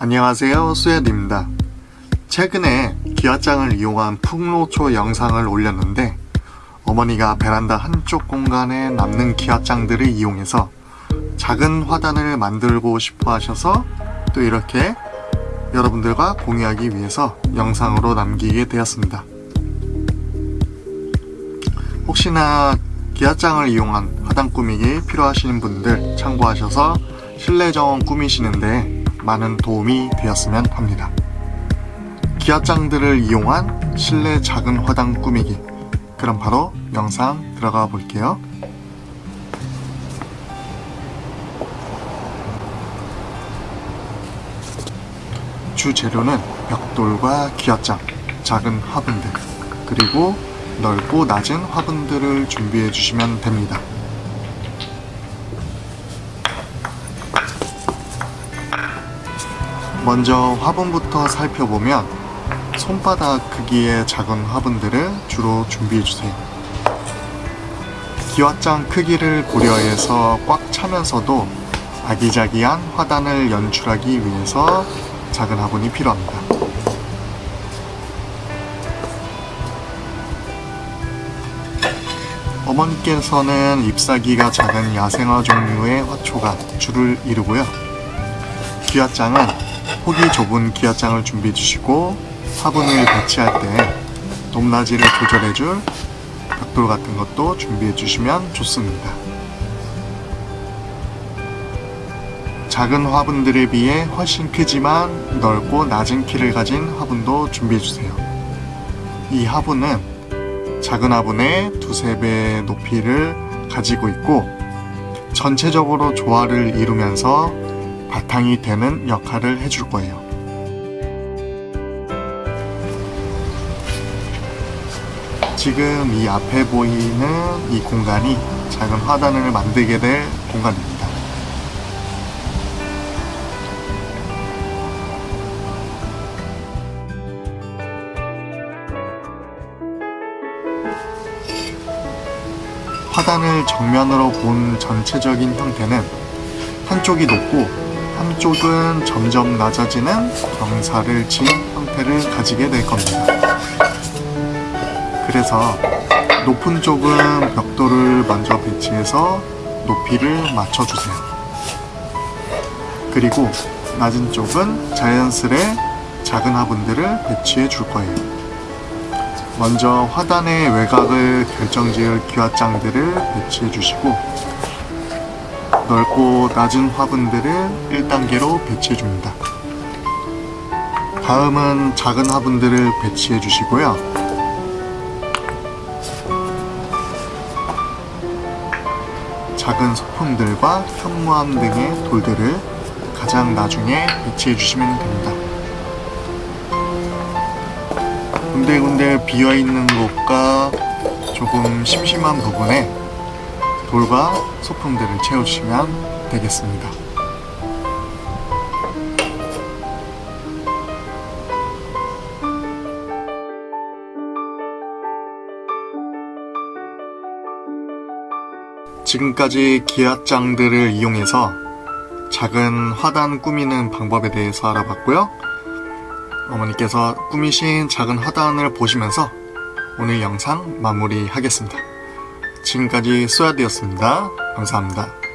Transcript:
안녕하세요 수야입니다. 최근에 기와장을 이용한 풍로초 영상을 올렸는데 어머니가 베란다 한쪽 공간에 남는 기와장들을 이용해서 작은 화단을 만들고 싶어 하셔서 또 이렇게 여러분들과 공유하기 위해서 영상으로 남기게 되었습니다. 혹시나 기와장을 이용한 화단 꾸미기 필요하시는 분들 참고하셔서 실내 정원 꾸미시는데 많은 도움이 되었으면 합니다. 기와장들을 이용한 실내 작은 화단 꾸미기 그럼 바로 영상 들어가 볼게요. 주 재료는 벽돌과 기와장, 작은 화분들, 그리고 넓고 낮은 화분들을 준비해 주시면 됩니다. 먼저 화분부터 살펴보면 손바닥 크기의 작은 화분들을 주로 준비해 주세요. 기와장 크기를 고려해서 꽉 차면서도 아기자기한 화단을 연출하기 위해서 작은 화분이 필요합니다. 어머니께서는 잎사귀가 작은 야생화 종류의 화초가 줄을 이루고요. 기와장은 폭이 좁은 기와장을 준비해 주시고 화분을 배치할 때 높낮이를 조절해 줄 벽돌 같은 것도 준비해 주시면 좋습니다. 작은 화분들에 비해 훨씬 크지만 넓고 낮은 키를 가진 화분도 준비해 주세요. 이 화분은 작은 화분의 두세 배 높이를 가지고 있고 전체적으로 조화를 이루면서 바탕이 되는 역할을 해줄 거예요. 지금 이 앞에 보이는 이 공간이 작은 화단을 만들게 될 공간입니다. 화단을 정면으로 본 전체적인 형태는 한쪽이 높고 한쪽은 점점 낮아지는 경사를 친 형태를 가지게 될 겁니다. 그래서 높은 쪽은 벽돌을 먼저 배치해서 높이를 맞춰주세요. 그리고 낮은 쪽은 자연스레 작은 화분들을 배치해 줄 거예요. 먼저 화단의 외곽을 결정지을 기와장들을 배치해 주시고 넓고 낮은 화분들을 1단계로 배치해 줍니다. 다음은 작은 화분들을 배치해 주시고요. 작은 소품들과 현무암 등의 돌들을 가장 나중에 배치해 주시면 됩니다. 군데군데 비어있는 곳과 조금 심심한 부분에 돌과 소품들을 채워주시면 되겠습니다. 지금까지 기와장들을 이용해서 작은 화단 꾸미는 방법에 대해서 알아봤고요. 어머니께서 꾸미신 작은 화단을 보시면서 오늘 영상 마무리하겠습니다. 지금까지 쏘야되었습니다. 감사합니다.